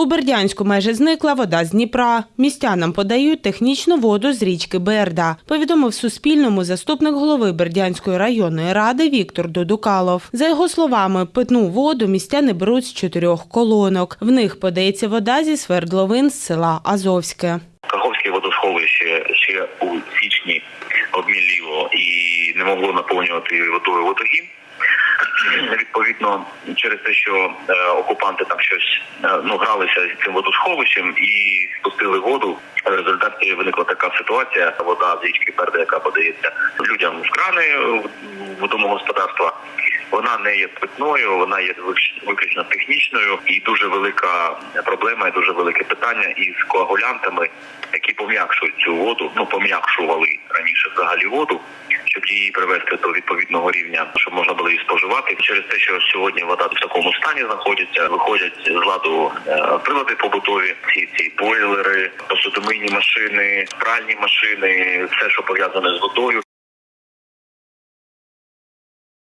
У Бердянську майже зникла вода з Дніпра. Містянам подають технічну воду з річки Берда. Повідомив Суспільному заступник голови Бердянської районної ради Віктор Додукалов. За його словами, питну воду містяни беруть з чотирьох колонок. В них подається вода зі свердловин з села Азовське. Каховське водосховище ще у січні обміліло і не могло наповнювати водою водогін. Відповідно, через те, що е, окупанти там щось е, ну гралися з цим водосховищем і спустили воду. В результаті виникла така ситуація. Вода з річки Берда, яка подається людям з крани е, в домогосподарства. Вона не є питною, вона є виключ- виключно технічною і дуже велика проблема, і дуже велике питання із коагулянтами, які пом'якшують цю воду, ну пом'якшували раніше взагалі воду, щоб її привести до відповідного рівня, щоб можна було її споживати. Через те, що сьогодні вода в такому стані знаходиться, виходять з ладу е, прилади побутові, ці ці бойлери, посудомийні машини, пральні машини, все, що пов'язане з водою.